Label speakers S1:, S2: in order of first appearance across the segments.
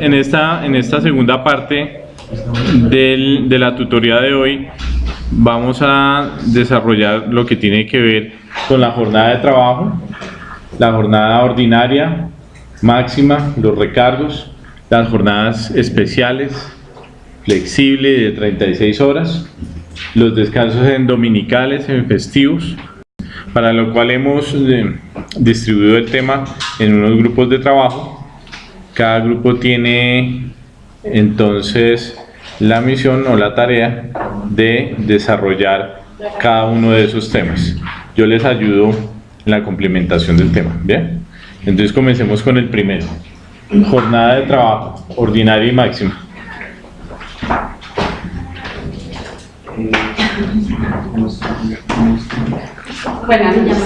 S1: En esta, en esta segunda parte del- de la tutoría de hoy, vamos a desarrollar lo que tiene que ver con la jornada de trabajo, la jornada ordinaria, máxima, los recargos, las jornadas especiales, flexible de 36 horas, los descansos en dominicales, en festivos, para lo cual hemos eh, distribuido el tema en unos grupos de trabajo. Cada grupo tiene entonces la misión o la tarea de desarrollar cada uno de esos temas. Yo les ayudo en la complementación del tema, ¿bien? Entonces comencemos con el primero. Jornada de trabajo, ordinaria y máxima.
S2: Bueno, me llamo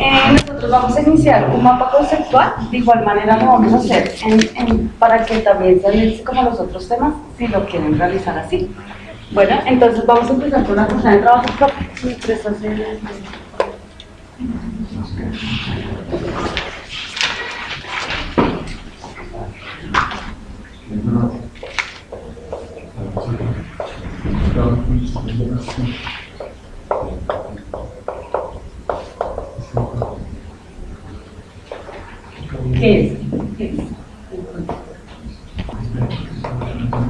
S2: eh, Nosotros vamos a iniciar un mapa conceptual, de igual manera lo vamos a hacer en- en- para que también se como los otros temas, si lo quieren realizar así. Bueno, entonces vamos a empezar con la jornada de trabajo propia. ¿Me prestas el- ¿Qué es? ¿Qué es?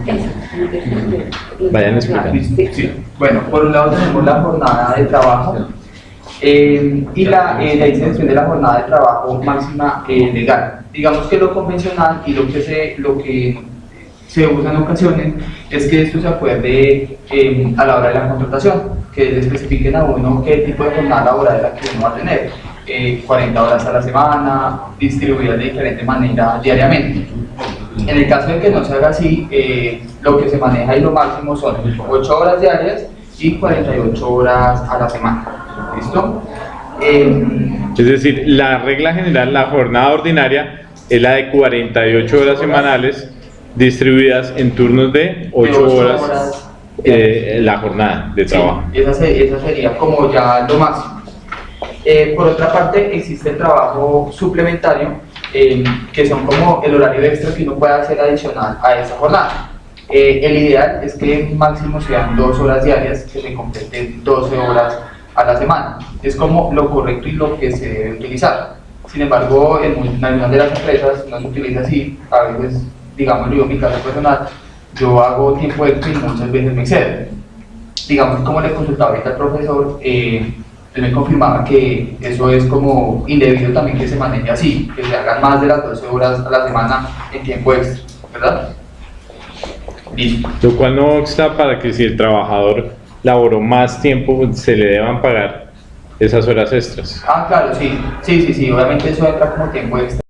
S2: Exactamente.
S1: Vayan explicando.
S2: Sí.
S3: Sí. Bueno, por un lado tenemos la jornada de trabajo eh, y la, eh, la extensión de la jornada de trabajo máxima eh, legal. Digamos que lo convencional y lo que se, lo que se usa en ocasiones es que esto se acuerde eh, a la hora de la contratación, que le especifiquen a uno qué tipo de jornada laboral es la que uno va a tener. eh, 40 horas a la semana, distribuidas de diferente manera diariamente. En el caso de que no se haga así, eh, lo que se maneja y lo máximo son 8 horas diarias y 48 horas a la semana. ¿Listo? Eh,
S1: Es decir, la regla general, la jornada ordinaria es la de 48 horas semanales distribuidas en turnos de 8
S3: ocho
S1: horas
S3: horas.
S1: eh, la jornada de
S3: sí,
S1: trabajo.
S3: esa, se- esa sería como ya lo máximo. Eh, por otra parte, existe el trabajo suplementario, eh, que son como el horario extra que uno puede hacer adicional a esa jornada. Eh, el ideal es que máximo sean dos horas diarias, que se completen 12 horas a la semana. Es como lo correcto y lo que se debe utilizar. Sin embargo, en, algunas de las empresas no se utiliza así. A veces, digamos, yo en mi caso personal, yo hago tiempo extra y muchas veces me excedo. Digamos, como le consultaba ahorita al profesor, eh, él me confirmaba que eso es como indebido también que se maneje así, que se hagan más de las 12 horas a la semana en tiempo extra, ¿verdad? Listo.
S1: Lo cual no obsta para que si el trabajador laboró más tiempo se le deban pagar esas horas extras.
S3: Ah, claro, sí, sí, sí, sí, obviamente eso entra como tiempo extra,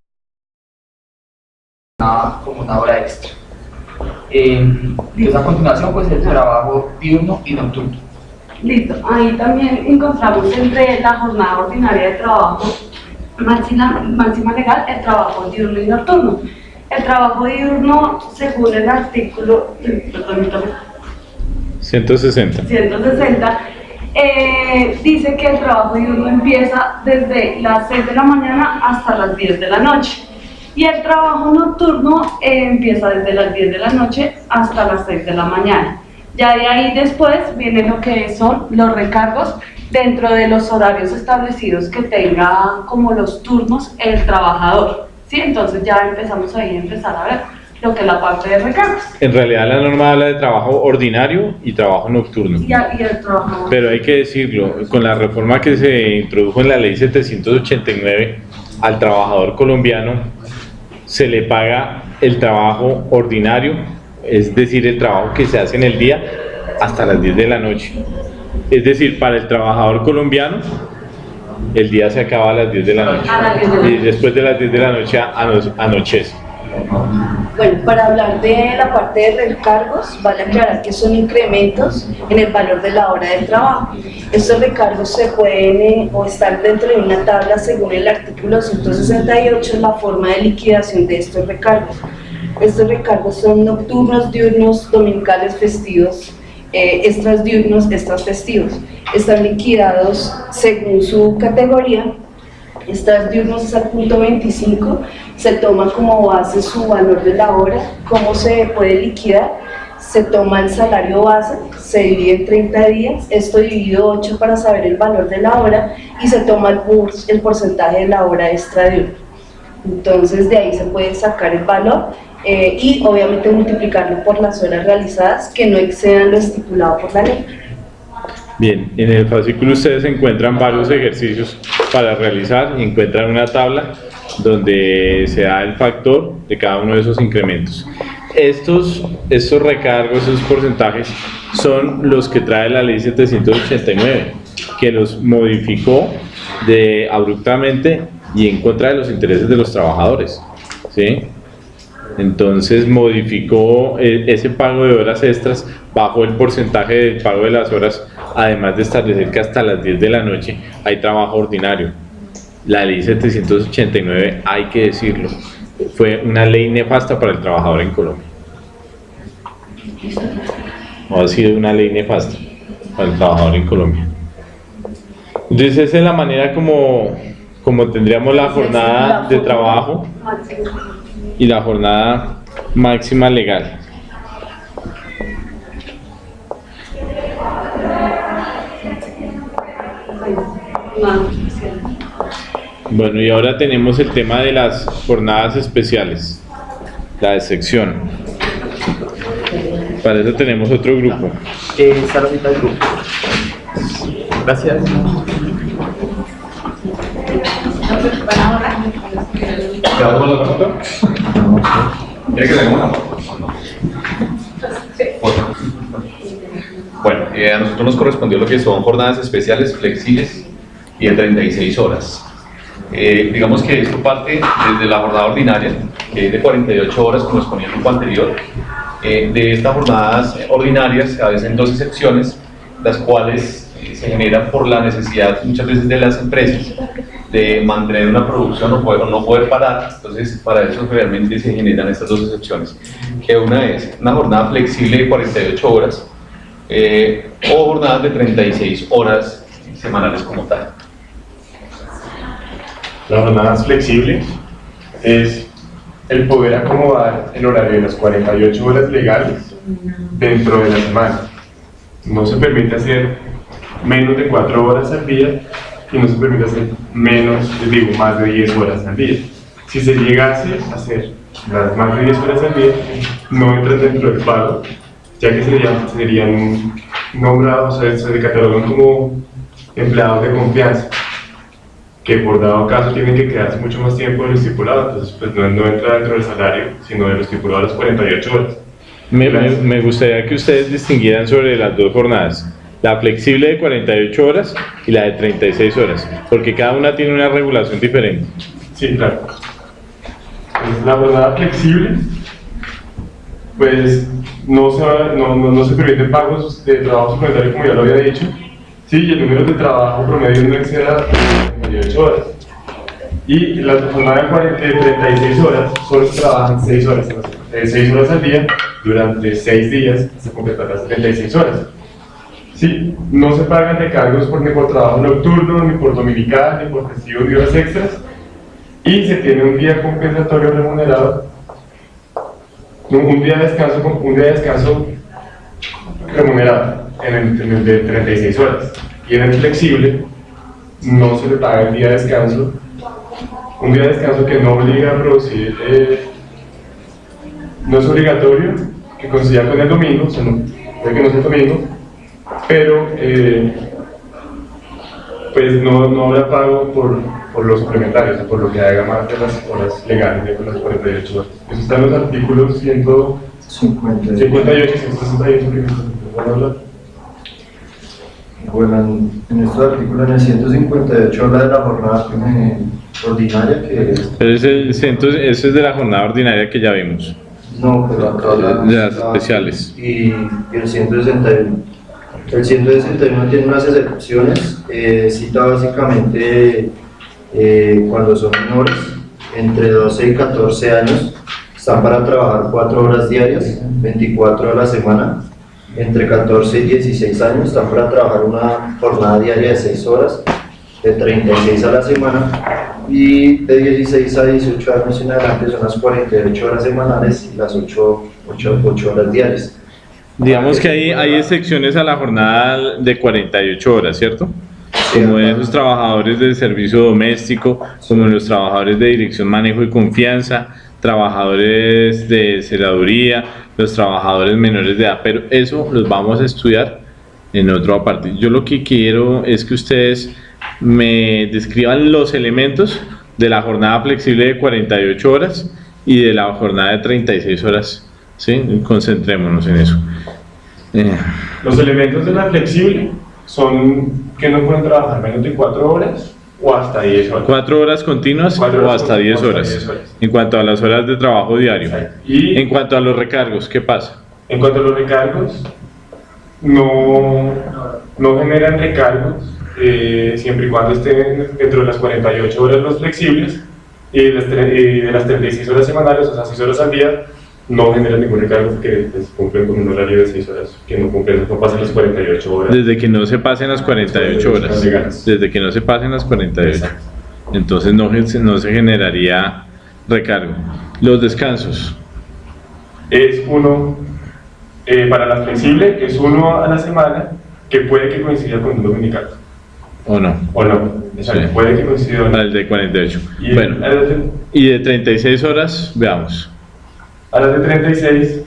S3: como una hora extra. Eh, entonces a continuación pues el trabajo diurno y nocturno.
S2: Listo, ahí también encontramos entre la jornada ordinaria de trabajo máxima, máxima legal el trabajo diurno y nocturno. El trabajo diurno, según el artículo, permítame,
S1: 160.
S2: 160, eh, dice que el trabajo diurno empieza desde las 6 de la mañana hasta las 10 de la noche. Y el trabajo nocturno eh, empieza desde las 10 de la noche hasta las 6 de la mañana. Ya de ahí después viene lo que son los recargos dentro de los horarios establecidos que tenga como los turnos el trabajador. ¿sí? Entonces ya empezamos ahí a empezar a ver lo que es la parte de recargos.
S1: En realidad la norma habla de trabajo ordinario y trabajo nocturno.
S2: Y, y el trabajador.
S1: Pero hay que decirlo, con la reforma que se introdujo en la ley 789 al trabajador colombiano se le paga el trabajo ordinario, es decir, el trabajo que se hace en el día hasta las 10 de la noche. Es decir, para el trabajador colombiano el día se acaba a las 10 de la noche
S2: A las 10 de la
S1: y después de las 10 de la noche ano- anochece.
S4: Bueno, para hablar de la parte de recargos, vale aclarar que son incrementos en el valor de la hora de trabajo. Estos recargos se pueden eh, o están dentro de una tabla según el artículo 168, la forma de liquidación de estos recargos. Estos recargos son nocturnos, diurnos, dominicales, festivos, eh, extras diurnos, extras festivos. Están liquidados según su categoría. Estas diurnos es al punto 25, se toma como base su valor de la hora, cómo se puede liquidar, se toma el salario base, se divide en 30 días, esto dividido 8 para saber el valor de la hora y se toma el, el porcentaje de la hora extra de Entonces de ahí se puede sacar el valor eh, y obviamente multiplicarlo por las horas realizadas que no excedan lo estipulado por la ley.
S1: Bien, en el fascículo ustedes encuentran varios ejercicios para realizar y encuentran una tabla donde se da el factor de cada uno de esos incrementos. Estos, estos recargos, esos porcentajes, son los que trae la ley 789, que los modificó de abruptamente y en contra de los intereses de los trabajadores. ¿sí? Entonces modificó eh, ese pago de horas extras, bajó el porcentaje del pago de las horas, además de establecer que hasta las 10 de la noche hay trabajo ordinario. La ley 789, hay que decirlo, fue una ley nefasta para el trabajador en Colombia. O ha sido una ley nefasta para el trabajador en Colombia. Entonces esa es la manera como, como tendríamos la jornada de trabajo y la jornada máxima legal. Bueno, y ahora tenemos el tema de las jornadas especiales, la sección. Para eso tenemos otro grupo.
S3: Eh, Saludita el grupo. Gracias.
S5: ¿Quiere que le una? Bueno, eh, a nosotros nos correspondió lo que son jornadas especiales, flexibles y de 36 horas. Eh, digamos que esto parte desde la jornada ordinaria, que es de 48 horas, como exponía el grupo anterior. Eh, de estas jornadas ordinarias, a veces en dos excepciones, las cuales se generan por la necesidad muchas veces de las empresas de mantener una producción o, poder, no poder parar. Entonces, para eso realmente se generan estas dos excepciones. Que una es una jornada flexible de 48 horas eh, o jornadas de 36 horas semanales como tal.
S6: La jornada flexible es el poder acomodar el horario de las 48 horas legales dentro de la semana. No se permite hacer menos de 4 horas al día y no se permite hacer menos, digo, más de 10 horas al día. Si se llegase a hacer las más de 10 horas al día, no entran dentro del pago, ya que serían, serían nombrados, o sea, se catalogan como empleados de confianza, que por dado caso tienen que quedarse mucho más tiempo en lo estipulado, entonces pues no, no entra dentro del salario, sino de lo estipulado a las 48 horas.
S1: Me, me, me gustaría que ustedes distinguieran sobre las dos jornadas la flexible de 48 horas y la de 36 horas, porque cada una tiene una regulación diferente.
S6: Sí, claro. Pues, la jornada flexible, pues no se, no, no, no se permiten pagos de trabajo suplementario como ya lo había dicho, sí, y el número de trabajo promedio no exceda 48 horas. Y la jornada de 36 horas solo se trabajan 6 horas, 6 horas al día durante 6 días hasta completar las 36 horas. No se pagan recargos por, ni por trabajo nocturno, ni por dominical, ni por festivos ni horas extras. Y se tiene un día compensatorio remunerado, un día de descanso, un día de descanso remunerado en el, en de 36 horas. Y en el flexible no se le paga el día de descanso, un día de descanso que no obliga a producir, eh, no es obligatorio que coincida con el domingo, sino que no es el domingo, pero eh, pues no, no habrá pago por, por los suplementarios, por lo que haga más de las horas legales de las 48 horas. Eso está en los artículos 158 y 168
S7: Bueno, en, en estos artículos, en el 158 habla de la jornada eh, ordinaria que
S1: Pero ese, entonces, ese es de la jornada ordinaria que ya vimos.
S7: No, pero acá habla
S1: De las especiales.
S7: Y, y el 161 el 161 tiene unas excepciones, eh, cita básicamente eh, cuando son menores, entre 12 y 14 años, están para trabajar 4 horas diarias, 24 a la semana, entre 14 y 16 años están para trabajar una jornada diaria de 6 horas, de 36 a la semana y de 16 a 18 años en adelante son las 48 horas semanales y las 8, 8, 8 horas diarias.
S1: Digamos que hay, hay excepciones a la jornada de 48 horas, ¿cierto? Como en esos trabajadores del servicio doméstico, como los trabajadores de dirección, manejo y confianza, trabajadores de celaduría, los trabajadores menores de edad, pero eso los vamos a estudiar en otro aparte. Yo lo que quiero es que ustedes me describan los elementos de la jornada flexible de 48 horas y de la jornada de 36 horas. ¿Sí? Concentrémonos en eso. Eh,
S6: Los elementos de la flexible son que no pueden trabajar menos de 4 horas o hasta 10 horas.
S1: ¿Cuatro horas continuas
S6: Cuatro
S1: o
S6: horas
S1: hasta
S6: con-
S1: 10
S6: o hasta
S1: horas?
S6: 10 horas.
S1: En cuanto a las horas de trabajo diario.
S6: Y
S1: En cuanto a los recargos, ¿qué pasa?
S6: En cuanto a los recargos, no, no generan recargos eh, siempre y cuando estén dentro de las 48 horas los flexibles y de las 36 horas semanales, o sea, 6 horas al día, no generan ningún recargo porque pues, cumplen con un horario de 6 horas, que no cumplen, no pasan las 48 horas.
S1: Desde que no se pasen las 48 horas.
S6: Legales.
S1: Desde que no se pasen las 48. Entonces no, no se generaría recargo. Los descansos.
S6: Es uno, eh, para la flexible, es uno a la semana que puede que coincida con un dominical,
S1: ¿O no?
S6: o no,
S1: Sí.
S6: puede que coincida.
S1: Para el de 48.
S6: Y
S1: Bueno,
S6: a las de-
S1: y de 36 horas, veamos.
S6: Las de 36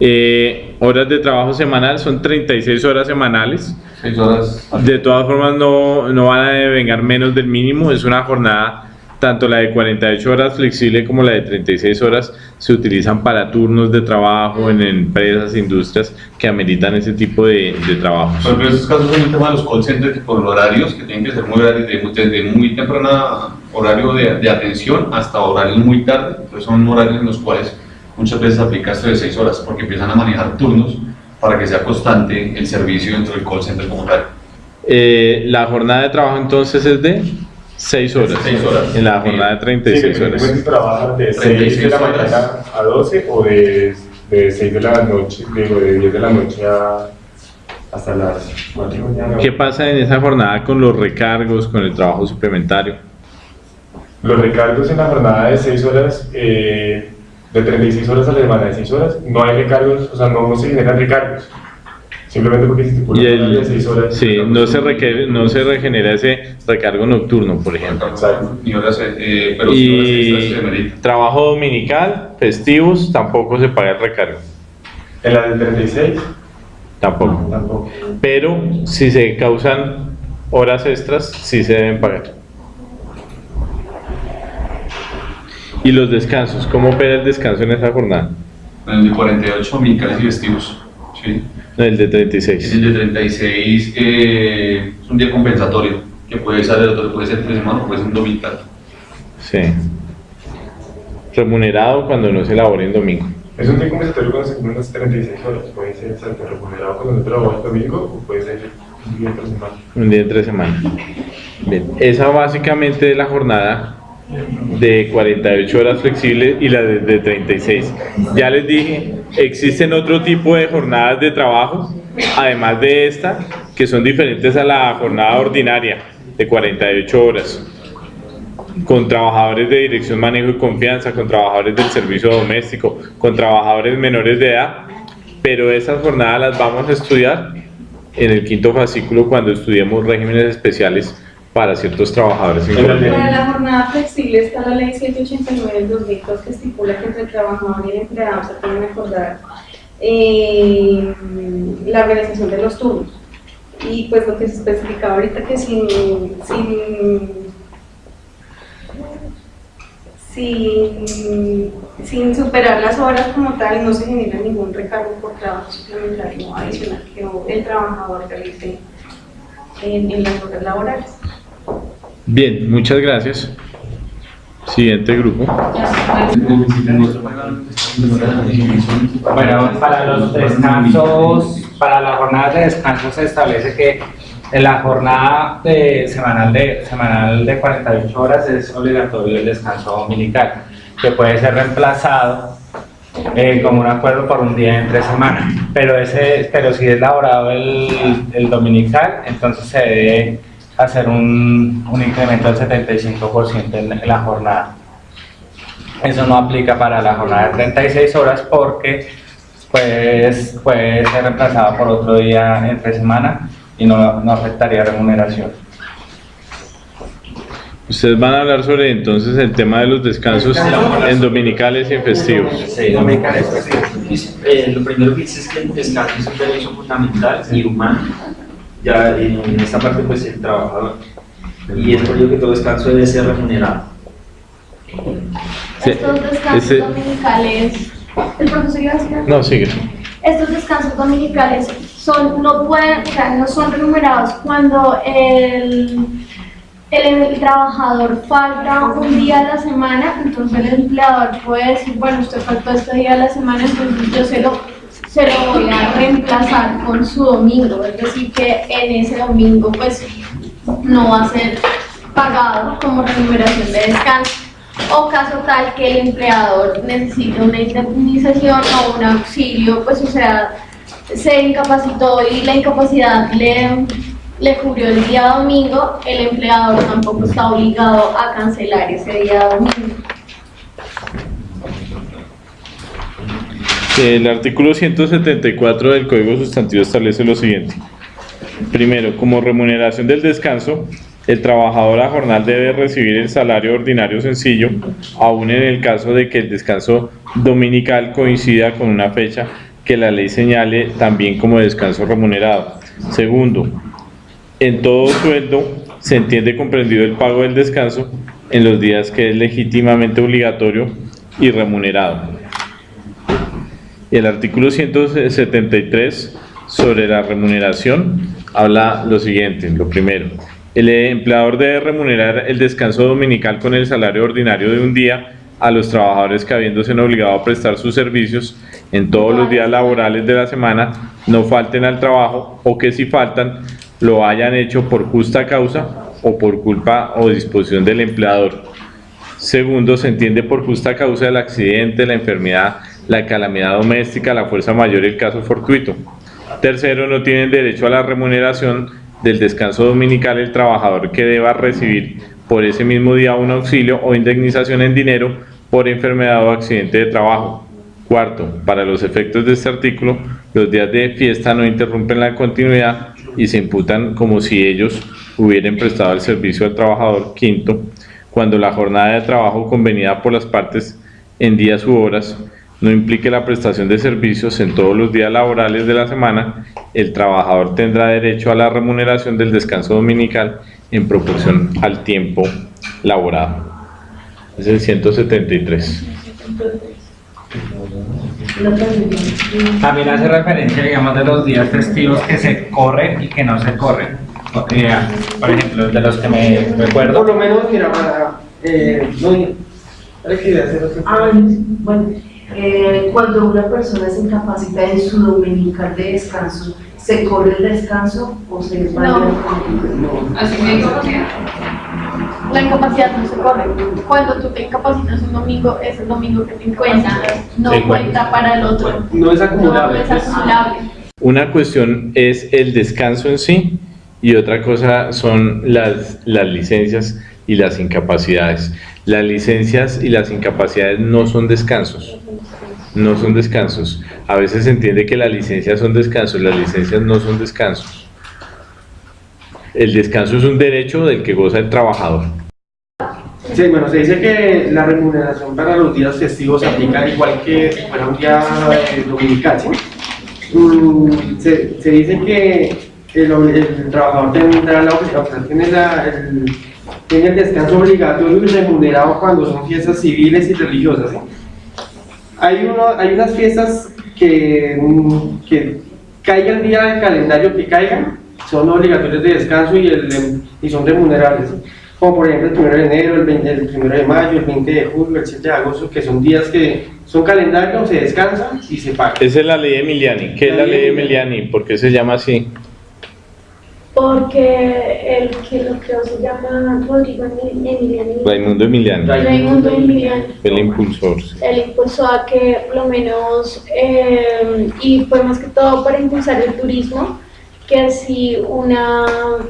S1: Eh, horas de trabajo semanal son 36 horas semanales.
S5: 6 horas.
S1: De todas formas, no, no van a devengar menos del mínimo. Es una jornada, tanto la de 48 horas flexible como la de 36 horas, se utilizan para turnos de trabajo en empresas, industrias que ameritan ese tipo de, de trabajos.
S5: Ejemplo, en estos casos son el tema de los call centers por horarios, que tienen que ser muy horarios, de- desde muy temprana horario de, de atención hasta horarios muy tarde, entonces son horarios en los cuales muchas veces aplica esto de 6 horas, porque empiezan a manejar turnos para que sea constante el servicio dentro del call center como tal.
S1: Eh, la jornada de trabajo entonces es de 6 horas.
S5: Seis horas.
S1: En la jornada de 36
S6: sí,
S1: horas.
S6: puedes trabajar de 6 de
S5: 36
S6: la
S5: horas.
S6: mañana a 12 o de, de 6 de la noche, digo, de 10 de la noche a, hasta las 4 de la mañana.
S1: ¿Qué pasa en esa jornada con los recargos, con el trabajo suplementario?
S6: Los recargos en la jornada de 6 horas, eh, de 36 horas a la semana de 6 horas, no hay recargos, o sea, no, no se generan recargos. Simplemente porque se estipula
S1: Y el,
S6: de 6 horas.
S1: sí, no se, requiere, no se regenera ese recargo nocturno, por ejemplo.
S6: Exacto.
S5: Ni horas, eh, pero horas extras
S1: Y
S5: meritan.
S1: trabajo dominical, festivos, tampoco se paga el recargo.
S6: En la de 36,
S1: Tampoco.
S6: tampoco.
S1: Pero si se causan horas extras, sí se deben pagar. Y los descansos, ¿cómo opera el descanso en esa jornada?
S5: En el de 48 dominicales y festivos. ¿sí?
S1: El de
S5: Es
S1: 36.
S5: el de 36, eh, es un día compensatorio, que puede ser el otro, puede ser entre semana o puede ser un dominical.
S1: Sí. Remunerado cuando no se labore en domingo.
S6: Es un día compensatorio cuando se cumplen las 36 horas. Puede ser tanto remunerado cuando no trabaja el domingo o puede ser un día entre semana.
S1: Un día entre semana. Bien, esa básicamente es la jornada de 48 horas flexibles y la de, de 36. Ya les dije, existen otro tipo de jornadas de trabajo, además de esta, que son diferentes a la jornada ordinaria de 48 horas. Con trabajadores de dirección, manejo y confianza, con trabajadores del servicio doméstico, con trabajadores menores de edad, pero esas jornadas las vamos a estudiar en el quinto fascículo cuando estudiemos regímenes especiales para ciertos trabajadores.
S2: Para la jornada flexible está la ley 789 del 2002 que estipula que entre el trabajador y el empleado se pueden acordar eh, la organización de los turnos. Y pues lo que se especificaba ahorita que sin, sin, sin, sin superar las horas como tal no se genera ningún recargo por trabajo suplementario adicional que el trabajador realice en, en las horas laborales.
S1: Bien, muchas gracias. Siguiente grupo.
S8: Bueno, para los descansos, para las jornadas de descanso se establece que en la jornada de semanal, de semanal de 48 horas es obligatorio el descanso dominical, que puede ser reemplazado eh, como un acuerdo por un día entre semana. Pero, ese, pero si es laborado el, el dominical, entonces se debe hacer un, un incremento del 75% en la jornada. Eso no aplica para la jornada de 36 horas porque pues, puede ser reemplazada por otro día entre semana y no, no afectaría remuneración.
S1: Ustedes van a hablar sobre entonces el tema de los descansos en dominicales y en festivos.
S8: Sí, dominicales festivos.
S9: Eh, lo primero que dice es que el descanso es un derecho fundamental y humano. Ya en, en esta parte, pues el trabajador. Y es por ello que todo descanso debe ser remunerado.
S1: Sí,
S10: Estos descansos
S1: ese-
S10: dominicales, el profesor iba a decir algo?
S1: No, sigue.
S10: Estos descansos dominicales son, no pueden, o sea, no son remunerados cuando el, el, el trabajador falta un día a la semana, entonces el empleador puede decir, bueno, usted faltó este día a la semana, entonces yo se lo, se lo voy a reemplazar con su domingo, es decir, que en ese domingo pues no va a ser pagado como remuneración de descanso o caso tal que el empleador necesite una indemnización o un auxilio, pues o sea, se incapacitó y la incapacidad le, le cubrió el día domingo, el empleador tampoco está obligado a cancelar ese día domingo.
S1: El artículo 174 del Código Sustantivo establece lo siguiente. Primero, como remuneración del descanso, el trabajador a jornal debe recibir el salario ordinario sencillo, aun en el caso de que el descanso dominical coincida con una fecha que la ley señale también como descanso remunerado. Segundo, en todo sueldo se entiende comprendido el pago del descanso en los días que es legítimamente obligatorio y remunerado. El artículo 173 sobre la remuneración habla lo siguiente, lo primero. El empleador debe remunerar el descanso dominical con el salario ordinario de un día a los trabajadores que habiéndose obligado a prestar sus servicios en todos los días laborales de la semana no falten al trabajo o que si faltan lo hayan hecho por justa causa o por culpa o disposición del empleador. Segundo, se entiende por justa causa el accidente, la enfermedad, la calamidad doméstica, la fuerza mayor y el caso fortuito. Tercero, no tienen derecho a la remuneración del descanso dominical el trabajador que deba recibir por ese mismo día un auxilio o indemnización en dinero por enfermedad o accidente de trabajo. Cuarto, para los efectos de este artículo, los días de fiesta no interrumpen la continuidad y se imputan como si ellos hubieran prestado el servicio al trabajador. Quinto, cuando la jornada de trabajo convenida por las partes en días u horas no implique la prestación de servicios en todos los días laborales de la semana, el trabajador tendrá derecho a la remuneración del descanso dominical en proporción al tiempo laborado. Es el 173.
S8: También hace referencia, digamos, de los días festivos que se corren y que no se corren. Por ejemplo, de los que me recuerdo.
S11: Por lo menos, mira, para. Eh, no, ¿cuál quería hacer otro?
S4: Ah, bueno, eh, cuando una persona se incapacita en su dominical de descanso, ¿se corre el descanso o se desvaya?
S2: Así me incapacidad.
S10: La incapacidad no se corre. Cuando tú te incapacitas un domingo, es el domingo que te cuenta, no
S1: Sí,
S10: cuenta para el otro.
S11: No es
S10: No
S11: acumulable.
S10: es acumulable.
S1: Una cuestión es el descanso en sí y otra cosa son las, las licencias y las incapacidades. Las licencias y las incapacidades no son descansos. No son descansos. A veces se entiende que las licencias son descansos, las licencias no son descansos. El descanso es un derecho del que goza el trabajador.
S11: Sí, bueno, se dice que la remuneración para los días festivos se aplica igual que si fuera un día eh, dominical, ¿sí? Mm, se, dice que el, ob- el trabajador tendrá la obligación, tiene, la- el, tiene el descanso obligatorio y remunerado cuando son fiestas civiles y religiosas. Hay, uno, hay unas fiestas que, mm, que caiga el día del calendario que caigan, son obligatorios de descanso y, el, y son remunerables. Como por ejemplo el 1 de enero, el, 20 el 1 de mayo, el 20 de julio, el 7 de agosto, que son días que son calendarios, se descansan y se pagan.
S1: Esa es la ley de Emiliani. ¿Qué es la ley de Emiliani? ¿Por qué se llama así?
S10: Porque el que lo creó se llama Rodrigo Emiliani.
S1: Raimundo Emiliani.
S10: Raimundo Emiliani.
S1: El impulsor. sí.
S10: Él impulsó a que, por lo menos, eh, y fue más que todo para impulsar el turismo, que si una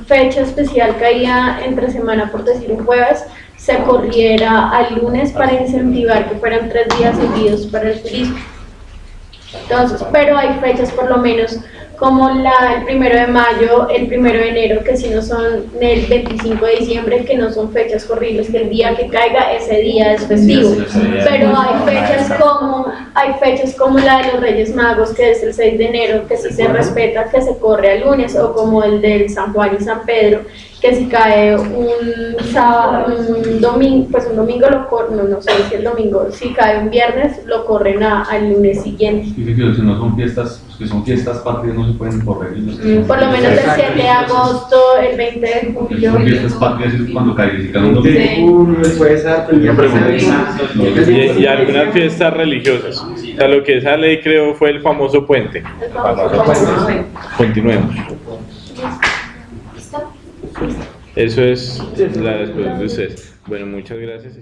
S10: fecha especial caía entre semana, por decir un jueves, se corriera al lunes para incentivar que fueran tres días seguidos para el turismo. Entonces, pero hay fechas por lo menos como la, el primero de mayo, el primero de enero, que si no son el 25 de diciembre, que no son fechas horribles, que el día que caiga, ese día es festivo. Pero hay fechas como, hay fechas como la de los Reyes Magos, que es el 6 de enero, que si se respeta, que se corre al lunes, o como el del San Juan y San Pedro, que si cae un sábado, un domingo, pues un domingo lo corren, no, no sé si el domingo, si cae un viernes, lo corren a- al lunes siguiente.
S5: Dice que si no son fiestas, los que son fiestas patrias no se pueden correr. que son
S10: Mm, Por lo menos el 7 de agosto, el 20 de julio.
S5: son fiestas patrias es cuando cae, si cae un domingo.
S11: a
S1: Y, y algunas fiestas religiosas. O sea, lo que esa ley creó fue el famoso puente.
S10: El famoso puente.
S1: Continuemos. Eso es la después de ustedes. Bueno, muchas gracias.